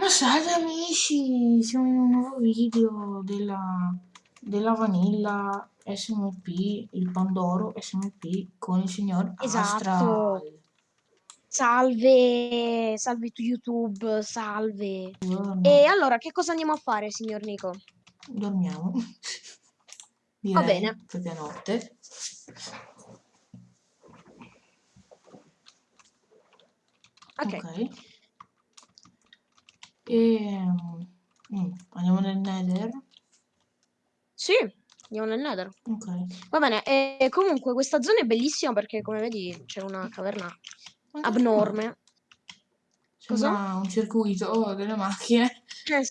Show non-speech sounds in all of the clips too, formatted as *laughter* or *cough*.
Ma salve amici, siamo in un nuovo video della, della Vanilla SMP, il Pandoro SMP con il signor Esatto. Astral. Salve, salve tu YouTube, salve. Buongiorno. E allora, che cosa andiamo a fare, signor Nico? Dormiamo. Direi, *laughs* Va bene. Perché è notte. Ok. Ok. E mm, andiamo nel Nether. Sì, andiamo nel Nether. Ok. Va bene, e comunque questa zona è bellissima perché, come vedi, c'è una caverna Ma abnorme. Sembra un circuito oh, delle macchine. Eh,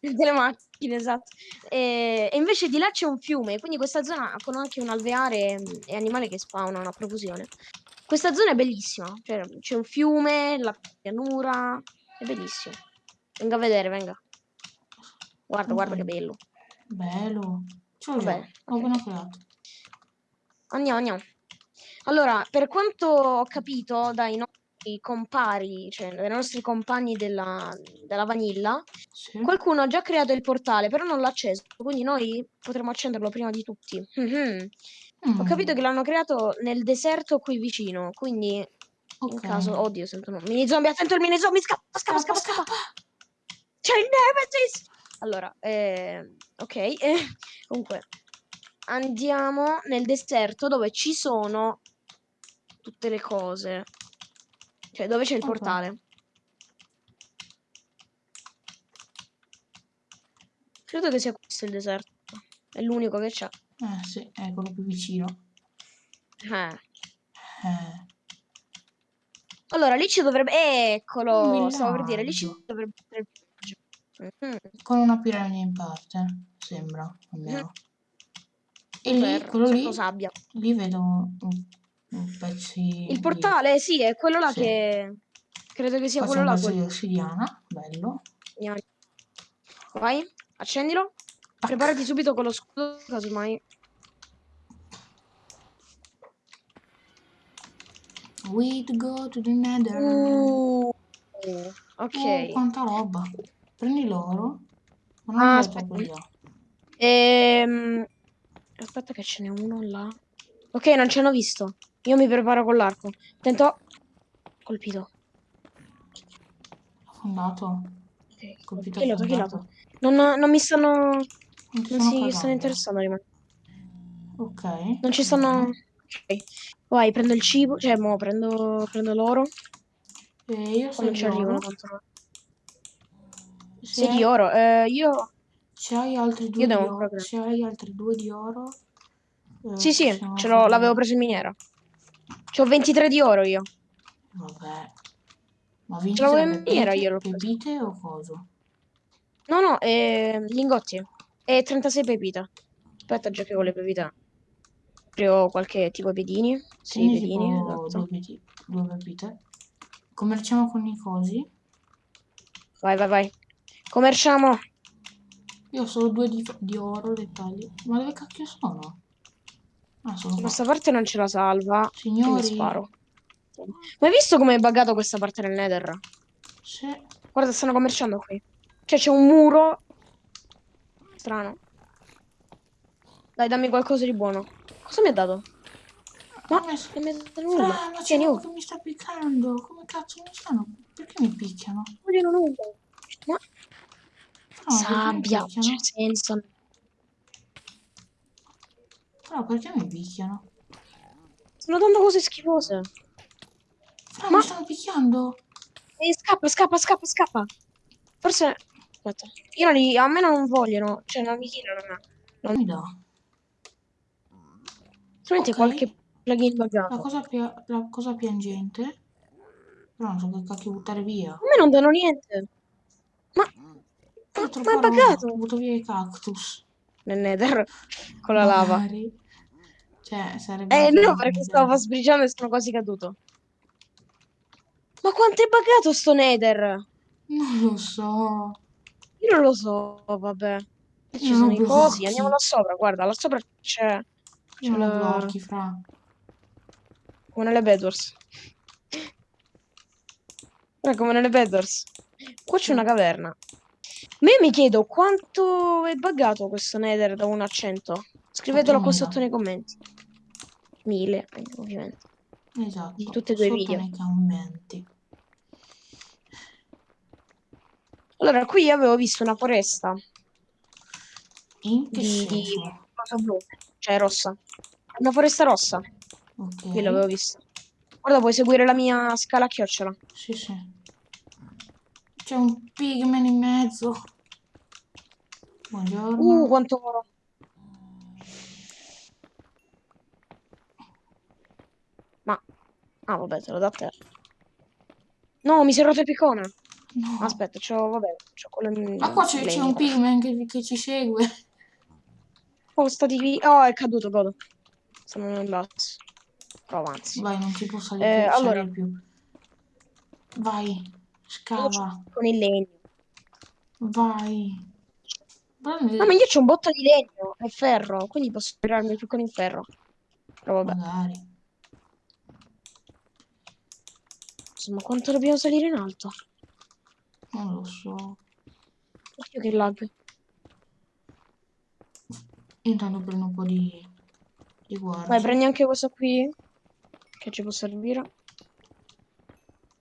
Delle macchine, esatto. E, e invece di là c'è un fiume, quindi questa zona con anche un alveare mm, e animali che spawnano a profusione. Questa zona è bellissima, cioè c'è un fiume, la pianura, è bellissimo. Venga a vedere, venga. Guarda, guarda che bello. Bello. Già, Vabbè, ok. appena creato. Andiamo, andiamo. Allora, per quanto ho capito dai nostri compari, cioè dai nostri compagni della, della Vanilla, Sì. qualcuno ha già creato il portale, però non l'ha acceso, quindi noi potremo accenderlo prima di tutti. Mhm. Ho Mm, capito che l'hanno creato nel deserto qui vicino, quindi in ok. caso... Oddio, sento mini zombie, attento il mini zombie, scappa, scappa, scappa, scappa. C'è il Nemesis! Allora, eh, ok, eh, *laughs* comunque andiamo nel deserto dove ci sono tutte le cose. Cioè, dove c'è il Ok. portale. Credo che sia questo il deserto. È l'unico che c'è. Eh sì, è quello più vicino. Eh. Eh, Allora, lì ci dovrebbe... Eccolo! Stavo per dire, lì ci dovrebbe essere il. Con una piramide in parte, sembra, almeno. E lì, Per quello lì, sabbia. lì vedo un, un pezzi Il di- portale, sì, è quello là Sì. che... Credo che sia c'è quello là. pezzo di quello- ossidiana, bello. Vai, accendilo. Preparati subito con lo scudo, casomai. We go to the nether. Uh, ok. Oh, quanta roba. Prendi l'oro. Non Ah, aspetta. Ehm, Aspetta che ce n'è uno là. Ok, non ci hanno visto. Io mi preparo con l'arco. Attento. Colpito. Affondato. Ok, Colpito affondato. killato. Non, non mi stanno... Non Non sono si stanno interessando di me. Ok. Non ci stanno... bene. Ok. Vai, prendo il cibo. Cioè, mo, prendo, prendo l'oro. E io Poi sono non ci arrivano tanto. No. Se Sei di oro. Eh, io... Se hai altri due Io di oro, proprio- se hai altri due di oro, eh, Sì, sì, ce l'ho, l'avevo preso in miniera. C'ho 23 di oro io. Vabbè, ma Ce l'avevo 23 in miniera io, l'ho preso. pepite o coso? No, no, eh, lingotti. E 36 pepite. Aspetta, già che con le pepite. Aprivo qualche tipo pedini. Sì, pedini, esatto. due pepite. Commerciamo con i cosi. Vai, vai, vai. Commerciamo. Io ho solo due di, di oro dettagli. Ma dove cacchio sono? Ah, sono. Questa parte non ce la salva. Signori, sparo. Ma hai visto come è buggato questa parte del nether? se... Guarda, stanno commerciando qui. Cioè, c'è un muro. Strano. Dai, dammi qualcosa di buono. Cosa mi ha dato? Ma Ah, non mi ha dato nulla. ma c'è uno oh. che mi sta piccando. Come cazzo mi stanno? Perché mi picchiano? Vogliono nulla. Ma Ma sabbia, c'è senso. Fra, perché mi picchiano? Stanno dando cose schifose. Fra, Ma- mi stanno picchiando. E scappa, scappa, scappa, scappa. Forse... Aspetta. Io non li... A me non vogliono. Cioè, non mi tirano a me. Non mi dà. Solamente Ok. qualche plugin La buggato. cosa, pia- la cosa piangente. Però non so che cacchio buttare via. A me non danno niente. Ma... Ho Ma, è buggato. Butto via i cactus. Nel nether. Con la lava. Cioè, sarebbe... Eh no, perché stavo sbriciando e sono quasi caduto. Ma quanto è buggato sto nether? Non lo so. Io non lo so, vabbè. Ci Io sono non i cosi, andiamo là sopra, guarda, là sopra c'è... C'è la... blocchi, fra. come nelle Bedwars. Guarda, come nelle Bedwars. Qua c'è una caverna. Ma io mi chiedo quanto è buggato questo Nether da 1 a 100. Scrivetelo qua 8000. sotto nei commenti. 1000, eh, ovviamente. Esatto. Di tutti e due i video. nei commenti. Allora, qui avevo visto una foresta In che di, di cosa blu, cioè rossa. Una foresta rossa, Ok. io l'avevo vista. Guarda, puoi seguire la mia scala a chiocciola. Sì, sì. C'è un pigman in mezzo. Buongiorno. Uh, quanto oro. Ma... Ah, vabbè, te lo do a te. No, mi si è rotto il piccone. No. Aspetta, c'ho, vabbè, c'ho quello... Ma qua c'è, un pigman che, che ci segue. Oh, sta di... Oh, è caduto, godo. Sono in basso. Prova, anzi. Vai, non ci può salire, Eh, più, allora. più. Vai, scava. Con il legno. Vai. Prendi- No, ma io c'ho un botto di legno e ferro, quindi posso tirarmi il piccone in ferro. Però vabbè, Magari. insomma, quanto dobbiamo salire in alto? Non lo so. Occhio che lag. Intanto prendo un po' di, di guardia Vai, prendi anche questo qui, che ci può servire.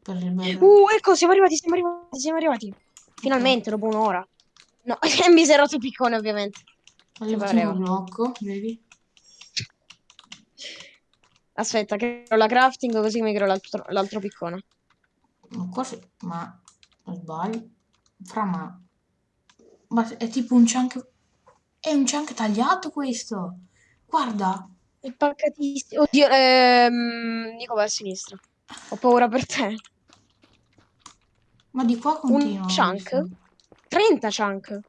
per il bel... Uh, ecco, siamo arrivati, siamo arrivati, siamo arrivati. Finalmente, dopo un'ora. No, *laughs* è rotto il piccone, ovviamente. All'ultimo pareva. blocco, vedi? Aspetta, creo la crafting così mi creo l'altro, piccone. Ma qua c'è- Ma... Sbaglio. Fra ma... Ma è tipo un chunk... È un chunk tagliato questo! Guarda! È paccatissimo. Oddio, ehm, Nico va a sinistra. Ho paura per te. Ma di qua continua. Un chunk? 30 chunk.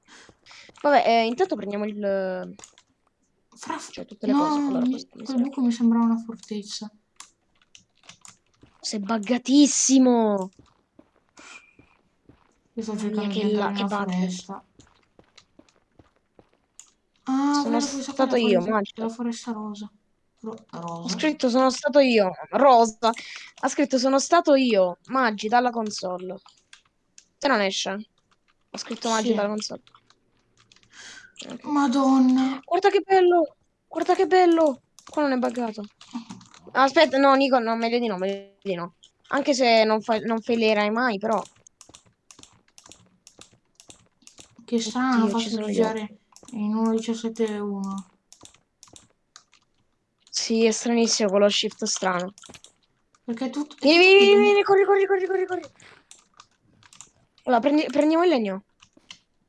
Vabbè, eh, intanto prendiamo il... Fra... Cioè, tutte le no, cose. Allora, mi- quel buco mi sembra una fortezza. Sei buggatissimo. Io sto cercando mia, di che la- che foresta. Ah, Sono stato io, foresta- mangia. La foresta rosa. Ro- rosa. scritto sono stato io. Rosa. Ha scritto sono stato io. Maggi dalla console. Se non esce. Ho scritto Maggi Sì. console. Ok. Madonna. Guarda che bello. Guarda che bello. Qua non è buggato. Aspetta, no, Nico, no, meglio di no, meglio di no. Anche se non, fa, non failerai mai, però. Che strano, Oddio, fa ci sono gli sbirciare in 1.17.1. Sì, è stranissimo quello shift strano. Perché tutto... Vieni, vieni, vieni, vieni, corri, corri, corri, corri, corri. Allora, prendi- prendiamo il legno.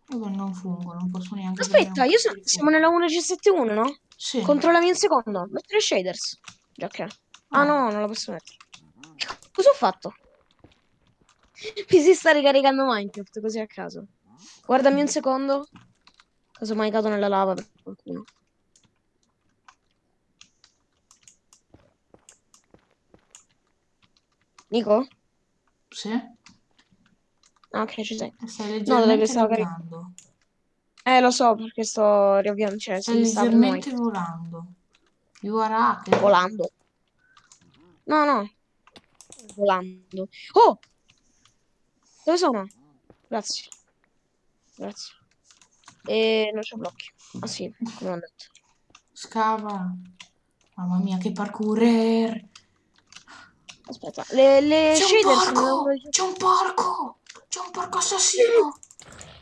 Vabbè, non fungo, non posso neanche... Aspetta, un io pezzo so- di siamo nella 1.17.1, no? Sì. Controllami un secondo. Mettere shaders. Già che. Ah Ah. no, non la posso mettere. Cosa ho fatto? *laughs* Mi si sta ricaricando Minecraft così a caso. Guardami un secondo. Casomai cado nella lava per qualcuno. Nico? Sì? Ah, ok, ci sei. Stai No, leggermente dove stavo caric- laggando. Eh, lo so, perché sto riavviando. Cioè, Stai leggermente volando. You are hacker. Volando. No, no. Volando. Oh! Dove sono? Grazie. Grazie. E non c'ho blocchi. Ah sì, come ho detto. Scava. Mamma mia, che parkourer. Aspetta, le, le C'è un porco! C'è un porco! C'è un porco assassino!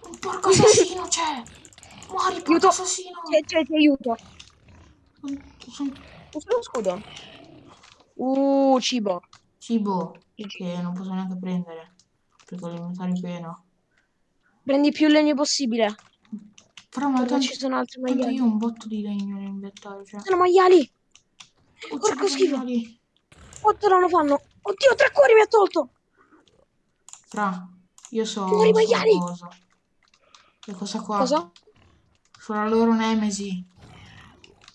Un porco assassino c'è! Muori, porco Aiuto! assassino! Cioè, cioè, ti aiuto. Usa lo scudo. Uh, cibo. Cibo, che non posso neanche prendere. Perché l'inventario è pieno. Prendi più legno possibile. Però ma tanto, ci sono altri maiali. io ho un botto di legno nell'inventario. Cioè, Sono maiali. uccido porco schifo. animali. Quanto danno fanno? Oddio, tre cuori mi ha tolto. Fra, io so, Muori, so maiali! cosa. Che cosa qua? Cosa? Sulla loro nemesi.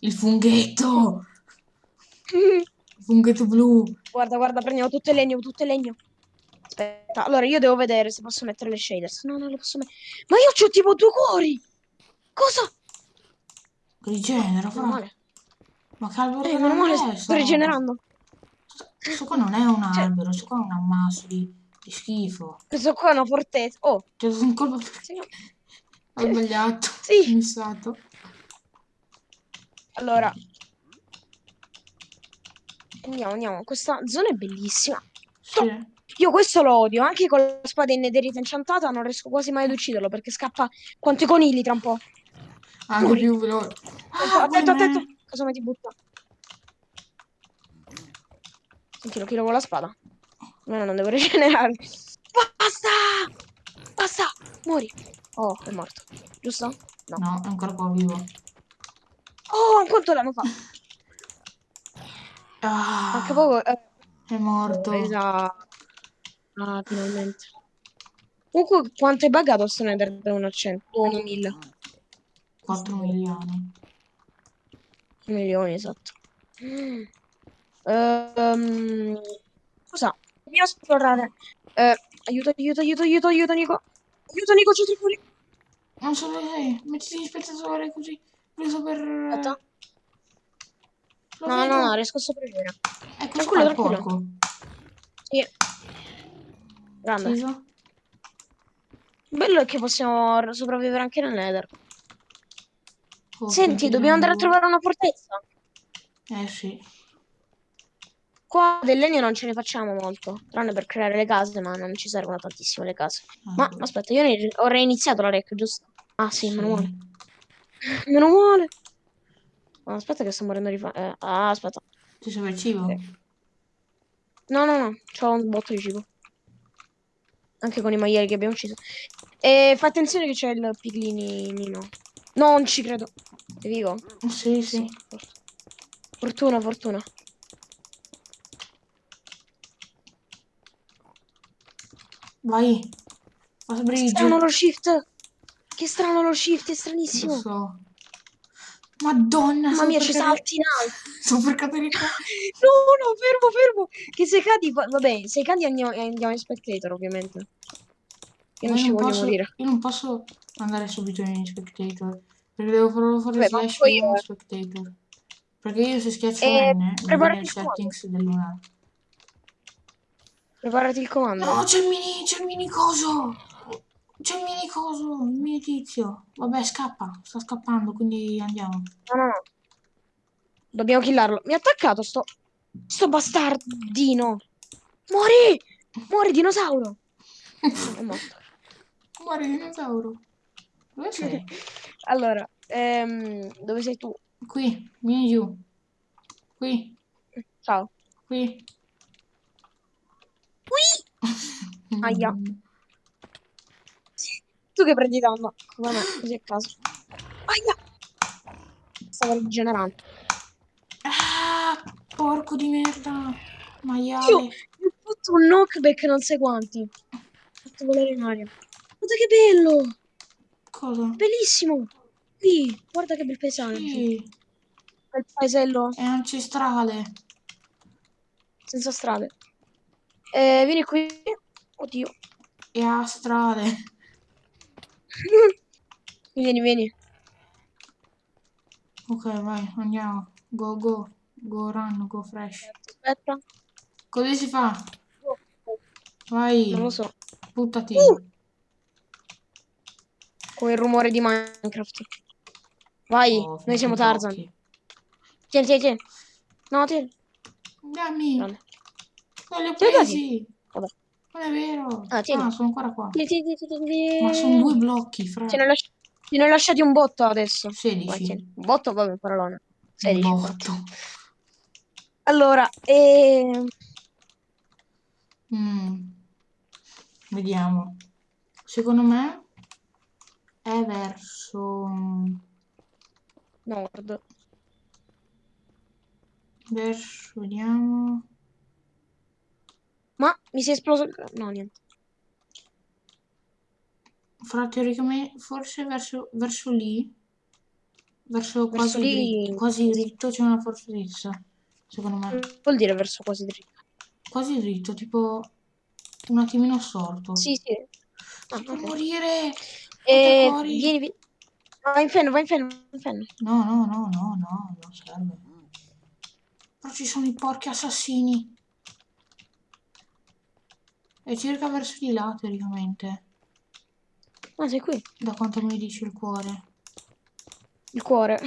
Il funghetto! Il funghetto blu. Guarda, guarda, prendiamo tutto il legno, tutto il legno. Aspetta, allora io devo vedere se posso mettere le shaders. No, non le posso mettere. Ma io c'ho tipo due cuori! Cosa? Rigenera, fra. male. Ma che albero Eh, non male, è sto rigenerando. Questo qua non è un Cioè- albero, questo qua è un ammasso di, Che schifo. Questo qua è una fortezza. Oh, dato un colpo perché ho sbagliato. *laughs* Sì. Missato. Allora. Andiamo, andiamo. Questa zona è bellissima. Sì. Io questo lo odio, anche con la spada in nederita incantata non riesco quasi mai ad ucciderlo perché scappa quanto i conigli tra un po'. Anche più veloce. Attento, Ah, attento, attento. Cosa mi ti butta? Sentilo, chi lo vuole la spada? No, non devo *laughs* rigenerare. Basta! Basta! Muori. Oh, è morto. Giusto? No. No, è ancora qua vivo. Oh, quanto l'hanno fatto? Ah, Manca poco. eh, è morto. Esatto. Ah, finalmente. Comunque, quanto è buggato sto Nether da 1 a 100? 1 1000. 4 milioni. Milioni, esatto. Ehm, cosa? Dobbiamo esplorare. Eh, aiuto, aiuto, aiuto, aiuto, aiuto, Nico. Aiuto, Nico, c'è fuori. Non so dove sei. Mettiti in spettatore così. Preso per... Aspetta. Lo No, vedo. no, no, riesco a sopravvivere. Ecco Tranquillo, tranquillo. porco. Sì. Grande. Ucciso. Bello è che possiamo sopravvivere anche nel Nether. Oh, Senti, dobbiamo andare a trovare una fortezza. Eh sì. Qua del legno non ce ne facciamo molto, tranne per creare le case, ma non ci servono tantissimo le case. Ma Ecco. aspetta, io ne- ho reiniziato la rec, giusto? Ah sì, meno male. Sì. *laughs* Meno male. Aspetta che sto morendo di fame. ah, aspetta. Ti serve il cibo? No, no, no, c'ho un botto di cibo. Anche con i maiali che abbiamo ucciso. E fa attenzione che c'è il piglinino. Non ci credo. Sei vivo? Sì, sì. Fortuna, fortuna. Vai. Che bridge. strano lo shift. Che strano lo shift, è Lo stranissimo. so. Madonna, Mamma mia, ci cadere- salti in alto. *laughs* Sto per cadere qua. *laughs* No, no, fermo, fermo. Che se cadi, va- vabbè, se cadi andiamo, andiamo in spectator, ovviamente. Io non Ma ci voglio posso, morire. io non posso andare subito in spectator. Perché devo farlo fare ma slash in io- spectator. Perché io se schiaccio Eh, N preparati il settings del lunare. Preparati il comando. No, c'è il mini, c'è il mini coso. C'è il mini coso, il mini tizio. Vabbè, scappa, sta scappando, quindi andiamo. No, no, no. Dobbiamo killarlo. Mi ha attaccato sto... Sto bastardino. Muori! Muori, dinosauro. *laughs* È morto. Muore dinosauro. Dove sei? Allora, ehm, dove sei tu? Qui, vieni giù. Qui, Ciao. qui. Qui! Aia. Tu che prendi danno? Come me, così a caso. Aia! Stavo rigenerando. Ah, porco di merda. Io Maiale. mi ho fatto un knockback non sai quanto. Ho fatto volare in aria. Guarda che bello! Cosa? Bellissimo! Qui, guarda che bel paesaggio. Sì, Bel paesello è ancestrale. senza strade. Eh, vieni qui. Oddio. È astrale. *laughs* Vieni, vieni. Ok, vai, andiamo. Go, go. Go run, go fresh. Aspetta. Così si fa. Vai, Non lo so. buttati. Uh! Come il rumore di Minecraft. Vai, Oh, noi siamo Tarzan. Tieni, tieni, tieni. No, tieni. Dammi. Grande. Non li ho presi. Non è vero. Ah, tieni. sono ancora qua. Tieni, tieni, tieni. Ma sono due blocchi, fra. Ti ne, lasci- ti ne ho lasciati un botto adesso. Vai, 16. tieni. Un botto, vabbè, parolone. Un 16. botto. Allora, ehm... Mm. Vediamo. Secondo me è verso Nord. verso vediamo. Ma mi si è esploso. No, niente. Fra teoricamente forse verso verso lì. Verso Verso quasi lì- dritto, quasi dritto c'è una fortezza. Secondo me. Che Vuol dire verso quasi dritto. Quasi dritto, tipo un attimino storto. Sì, sì. Ah, Sto ok. per morire. Eh, vieni, vieni. Vai in fenno, vai in fenno, vai in fenno. No, no, no, no, no, non serve. Però ci sono i porchi assassini. È circa verso di là, teoricamente. Ah, sei qui. Da quanto mi dice il cuore. Il cuore.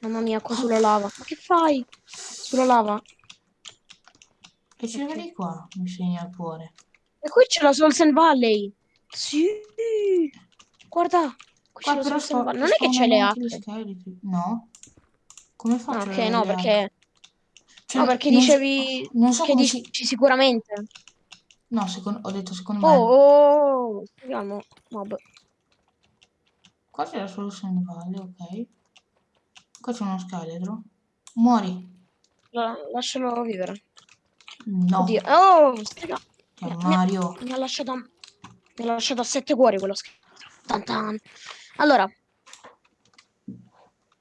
Mamma mia, qua sulla lava. Ma che fai? Sulla lava. E circa Ok. di qua, mi segna il cuore. E qui c'è la Solsen Valley. Sì. Guarda. Qui Qua la però Valley. Non è che c'è le acque. No? Come Ah, faccio ok, ad avere no, le perché... Cioè, No, perché non so- dicevi... non so che dici si... sicuramente. No, secondo- ho detto secondo Oh, me. oh, oh. Speriamo. Mob. Qua c'è la soluzione valle, ok. Qua c'è uno scheletro. Muori. La- lascialo vivere. No. Oddio. Oh, strega. È Mi ha- Mario. Mi ha lasciato... Mi ha lasciato a sette cuori quello scheletro. Tan tan. Allora.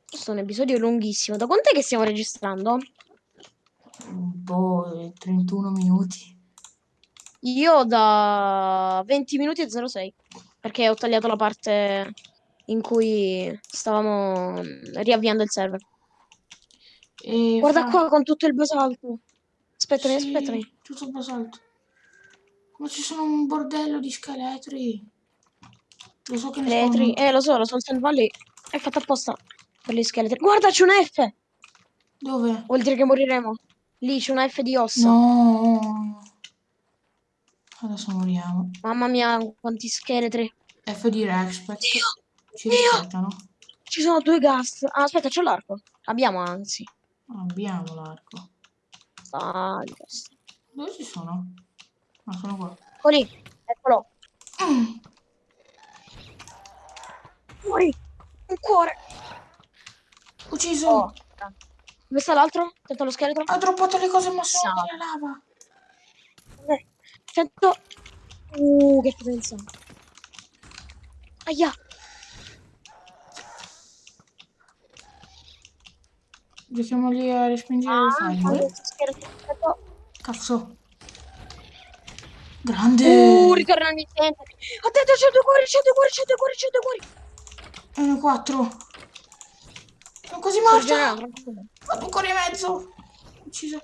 Questo è un episodio lunghissimo. Da quant'è che stiamo registrando? Boh, eh, 31 minuti. Io da 20 minuti e 06. Perché ho tagliato la parte in cui stavamo riavviando il server. E Guarda fra- qua con tutto il basalto. Aspettami, Sì, aspettami. tutto basalto. Ma ci sono un bordello di scheletri. Lo so che ne Scheletri. spawnano- Eh, lo so, lo so, Sand Valley è fatta apposta per gli scheletri. Guarda, c'è una F! Dove? Vuol dire che moriremo. Lì c'è una F di ossa. No. Adesso moriamo. Mamma mia, quanti scheletri. F di Respect. Ci Dio. rispettano. Ci sono due gas. Ah, aspetta, c'ho l'arco. Abbiamo, anzi. Abbiamo l'arco. Ah. Dove ci sono? Ah, sono qua. Ecco lì. Eccolo. Mm. Muori. Un cuore. Ucciso. Oh. Dove sta l'altro? Sento lo scheletro. Ha droppato le cose ma sono Sa. nella lava. Eh, Sento... Uh, che potenza. Aia. Giochiamo lì a respingere Ah, il. Sento... Cazzo. Grande. Uh, ritorna al mittente. Attento, c'è due cuori, c'è due cuori, c'è due cuori, c'è due cuori. Una 4. Quasi rigenerando, tranquillo. Ho cuori e mezzo. Ucciso.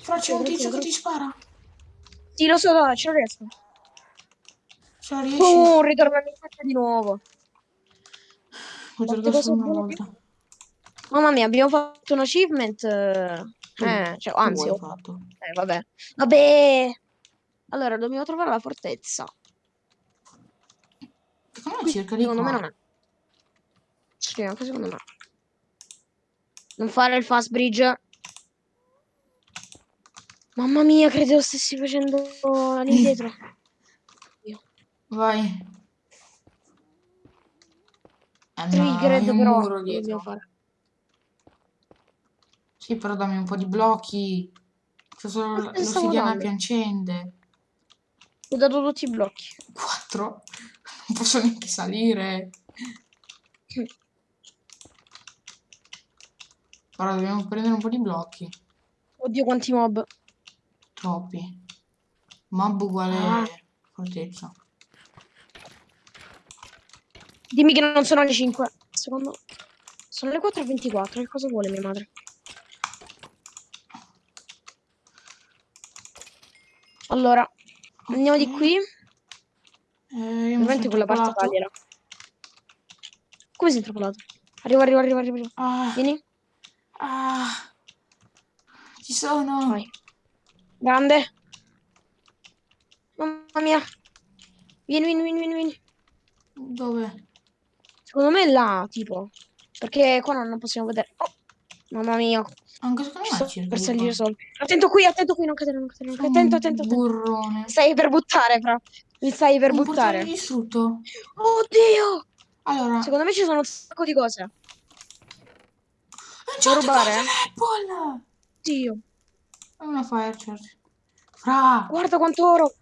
Fra c'è un tizio che ti spara. Sì, lo so, dai, ce lo riesco. Ce la riesci? Uh, ritorna al mittente di nuovo. Essere cose una volta. Mamma mia, abbiamo fatto un achievement. eh, cioè, anzi, ho fatto. Eh, vabbè. Vabbè. Allora, dobbiamo trovare la fortezza. Secondo me circa di secondo me non è. Sì, anche secondo me. Non fare il fast bridge. Mamma mia, credevo stessi facendo all'indietro. Vai. Eh, no, Triggered un però muro dietro. fare. Sì, però dammi un po' di blocchi. C'è solo l'ossidiana dando. piancente. Ho dato tutti i blocchi. 4? *laughs* Non posso neanche salire. Però dobbiamo prendere un po' di blocchi. Oddio, quanti mob. Troppi. Mob uguale Ah. fortezza. Dimmi che non sono le 5. Secondo... Sono le 4.24. Che cosa vuole mia madre? Allora, andiamo di Ok. qui. Eh, Ovviamente quella parte intrappolato. tagliela. Come sei intrappolato? Arriva, arriva, arriva, arriva. arriva. Ah, Vieni. Ah. Ci sono. Vai. Grande. Mamma mia. Vieni, vieni, vieni, vieni, vieni. Dove? Secondo me è là, tipo. Perché qua non, possiamo vedere. Oh, mamma mia. Anche secondo Ci me circa per salire solo. Attento qui, attento qui, non cadere, non cadere. non cadere. Attento, attento, attento. burrone. Mi stai per buttare, fra. Mi stai per Un buttare. distrutto. Oddio! Allora, Secondo me ci sono un sacco di cose. C'ho rubare, l'Apple! Oddio. È una fire charge. Fra! Guarda quanto oro.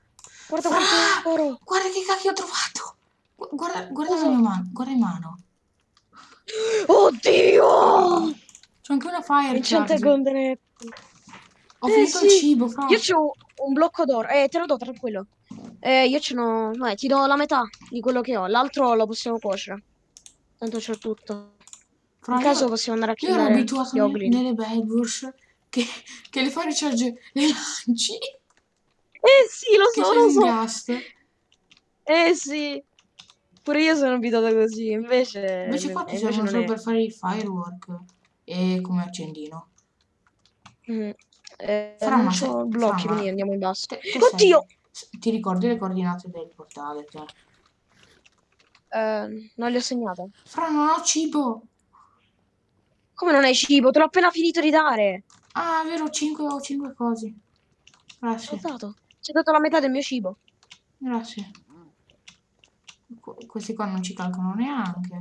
Guarda Fra! quanto oro. Guarda che cacchio ho trovato! Gu- Guarda, guarda Cosa? la mia mano, guarda in mano. Oddio! C'è anche una fire charge. Golden. Ho Eh, finito il sì. cibo, fra. Io c'ho un blocco d'oro. Eh, te lo do, tranquillo. Eh, io ce n'ho... Ti do la metà di quello che ho. L'altro lo possiamo cuocere. Tanto c'ho tutto. Fra, In caso io, possiamo andare a io ero abituato ne- nelle Bedwars che, che le fai recharge le lanci, Eh sì, lo so, lo so. ghast. Eh sì. Pure io sono abituata così, invece, Invece qua ti servono solo è. per fare il firework e come accendino. Mm. Eh, Fra, non c'ho blocchi, fra, quindi andiamo in basso. Te- te Oddio! sei- Ti ricordi le coordinate del portale, te? Eh, non le ho segnate. Fra, non ho cibo. Come non hai cibo? Te l'ho appena finito di dare. Ah, è vero, 5 ho 5 cose. Grazie, dato. Ti ho dato la metà del mio cibo. grazie. Qu- questi qua non ci calcolano neanche.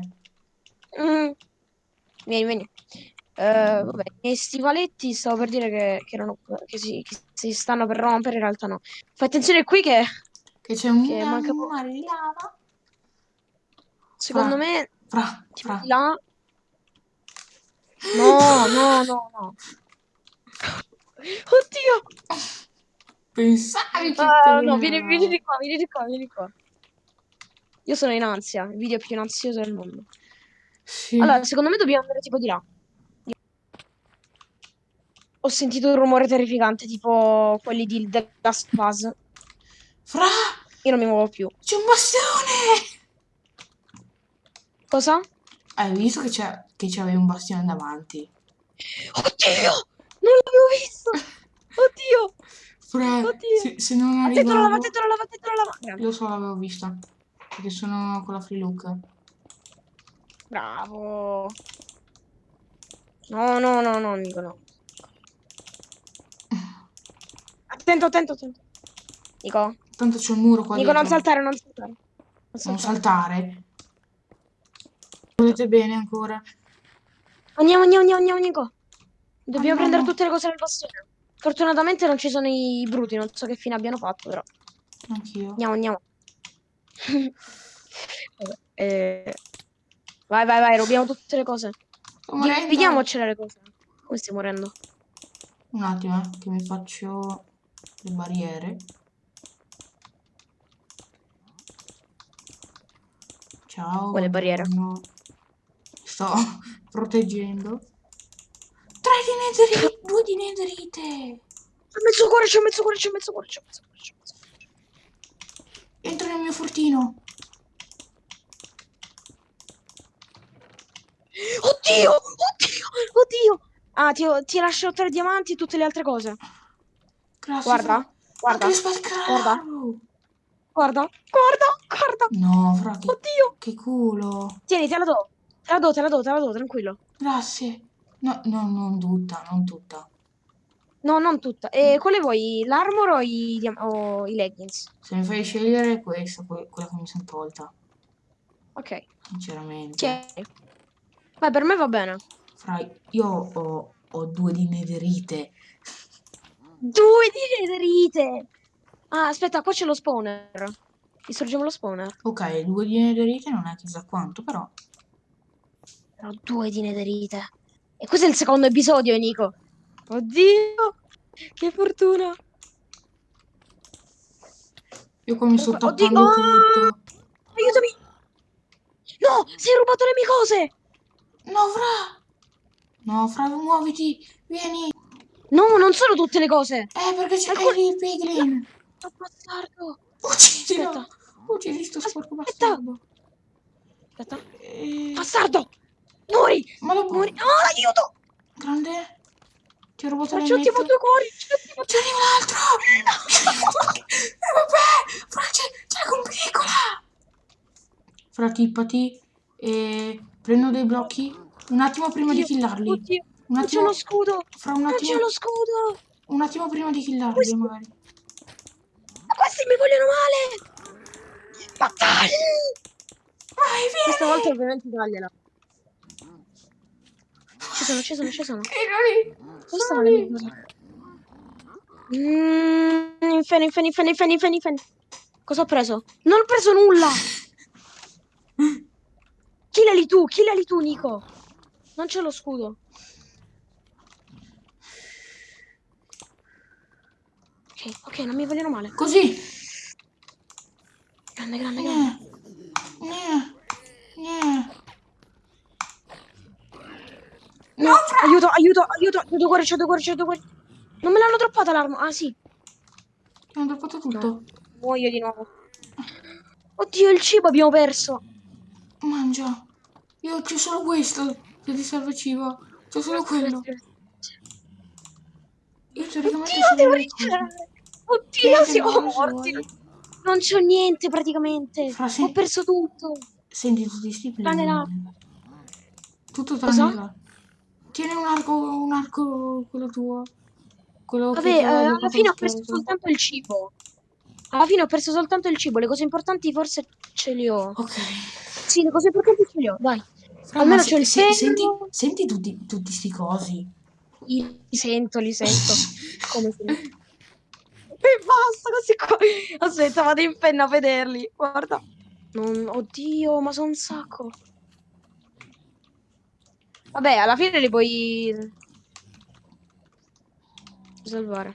Mm. Vieni, vieni. Eh, vabbè, i stivaletti stavo per dire che, che, erano, che, si, che si stanno per rompere, in realtà no. Fai attenzione qui che Che c'è un, Che manca mare di lava. secondo Fra, me Fra, fra. là. No, no, no, no. Oddio! Pensavi che Ah, no, vieni, vieni di qua, vieni di qua, vieni di qua. Io sono in ansia, il video più ansioso del mondo. Sì. Allora, secondo me dobbiamo andare tipo di là. Ho sentito un rumore terrificante, tipo quelli di The Last of Us. Fra, Io non mi muovo più. c'è un bastione. Cosa? Hai visto che c'avevi un bastione davanti? Oddio! Non l'avevo visto! *laughs* Oddio! Fra, Oddio. se, se non Attento alla lava, arrivavo... attento lava, attento lava. Lo so, l'avevo vista. Perché sono con la free look. Bravo. No, no, no, no, Nico, no. Attento, attento, attento. Nico, Tanto c'è un muro qua Nico, non dietro. saltare, non saltare. Non Non saltare. Volete bene ancora? Andiamo, andiamo, andiamo, andiamo, Nico. Dobbiamo Andiamo. prendere tutte le cose nel bastione. Fortunatamente non ci sono i bruti, non so che fine abbiano fatto, però. Anch'io. Andiamo, andiamo. *laughs* Eh, Vai, vai, vai, rubiamo tutte le cose. Vediamocele le cose. Come stai morendo? Un attimo, eh, che mi faccio le barriere. Ciao. Quale barriere? buongiorno. Sto *laughs* proteggendo. Tre di netherite, due di netherite. C'ho mezzo cuore, c'ho mezzo cuore, c'ho mezzo cuore, c'ho mezzo cuore, c'ho mezzo cuore. Entra nel mio fortino. Oddio! Oddio! Oddio! Ah, ti, ti lascio tre diamanti e tutte le altre cose. Grazie. Guarda, guarda, guarda. guarda, guarda, guarda. No, fra che, Oddio! che culo. Tieni, te la do. Te la do, te la do, te la do, tranquillo. Grazie. No, no, non tutta, non tutta. No, non tutta. E quale vuoi? L'armor o i, o i leggings? Se mi fai scegliere questa, que- quella che mi sono tolta. Ok. Sinceramente. Tieni. Beh, per me va bene. Fra, io ho, ho due di netherite. Due di netherite! Ah, aspetta, qua c'è lo spawner. Distruggiamo lo spawner. Ok, due di netherite non è chissà quanto, però. Però due di netherite. E questo è il secondo episodio, Nico. Oddio! Che fortuna! Io qua mi sto Oddio, ah! tutto. Aiutami! No! Si è rubato le mie cose! No, Fra! No, Fra, muoviti! Vieni! No, non sono tutte le cose! Eh, perché c'è Alcun- il piglin! Oh, bastardo! Uccidilo! Uccidi sto sporco bastardo! Aspetta. Eh, Bastardo! Muori! ma lo Muori! Oh, aiuto! Grande? Ti ho rubato Ma le ci mette? due cuori! C'è arriva l'altro! Eh, vabbè! Fra, c'è, c'è con piccola! Fra, tippati e prendo dei blocchi un attimo prima di Oddio, killarli. Oddio! Un Non c'è attimo, lo scudo! fra un Non c'è attimo, lo scudo! un attimo prima di killarli, Questo- magari. Ma questi mi vogliono male! Battaglia! Vai, vieni! Questa volta ovviamente tagliela. Ci sono, ci sono, ci sono. Dove stanno le mie cose? Mmm, infeni, infeni, infeni, infeni, infeni, infeni. Cosa ho preso? Non ho preso nulla! *laughs* Killali tu, killali tu, Nico. Non c'è lo scudo. Ok, ok, non mi vogliono male. Così! Grande, grande, grande. Gne. Gne. Gne. Aiuto, aiuto, aiuto, aiuto cuore, c'ho due cuore, c'ho due cuore. Non me l'hanno droppata l'arma. Ah, sì. Hanno droppato tutto. No. Muoio di nuovo. Oddio, il cibo abbiamo perso. Mangia. Io c'ho solo questo. Se ti serve cibo. C'ho solo quello. Io teoricamente Oddio, devo ritirare. Oddio, siamo morti. Non c'ho niente praticamente. Fra Ho perso tutto. Senti tutti sti l'acqua. Tutto tranne là. Tieni un arco, un arco, quello tuo. Quello Vabbè, eh, alla droppato fine ho perso scheletro. soltanto il cibo. Alla fine ho perso soltanto il cibo. Le cose importanti forse ce le ho. Ok. Sì, le cose importanti ce le ho. Dai. Fra, Almeno c'ho il se- se- senti, senti tutti, tutti sti cosi. Li sento, li sento. *laughs* Come se... E basta così qua. Aspetta, vado in penna a vederli. Guarda. Non... Oddio, ma sono un sacco. Vabbè, alla fine li puoi salvare.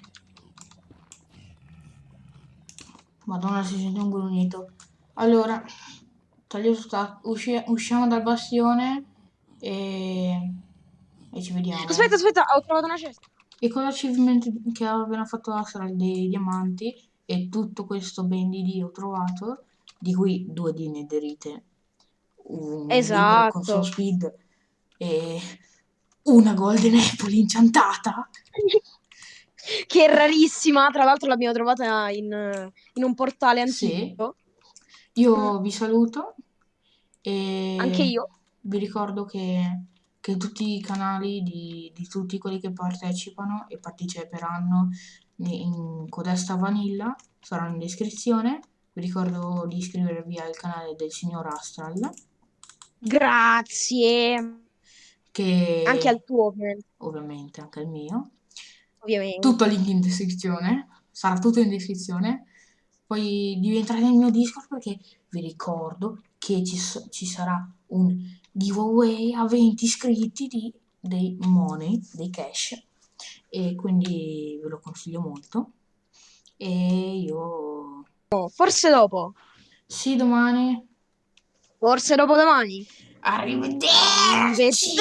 Madonna, si sente un grugnito. Allora, usci- usciamo dal bastione e, e ci vediamo. Aspetta, aspetta, ho trovato una cesta. E con l'achievement che ho appena fatto Astral dei diamanti e tutto questo ben di Dio ho trovato, di cui due di netherite, un Esatto. con speed e una golden apple inchantata. *laughs* che è rarissima. Tra l'altro l'abbiamo trovata in, in un portale Sì. antico. Io vi saluto e Anche io. vi ricordo che, che tutti i canali di, di tutti quelli che partecipano e parteciperanno in Codesta Vanilla saranno in descrizione. Vi ricordo di iscrivervi al canale del signor Astral, Grazie. Che Anche al tuo, ovviamente. ovviamente anche al mio. ovviamente. Tutto link in descrizione, sarà tutto in descrizione. Poi devi entrare nel mio Discord perché vi ricordo che ci, ci sarà un giveaway a 20 iscritti di, dei money, dei cash. E quindi ve lo consiglio molto. E io... Forse dopo. Sì, domani. Forse dopodomani. Arrivederci!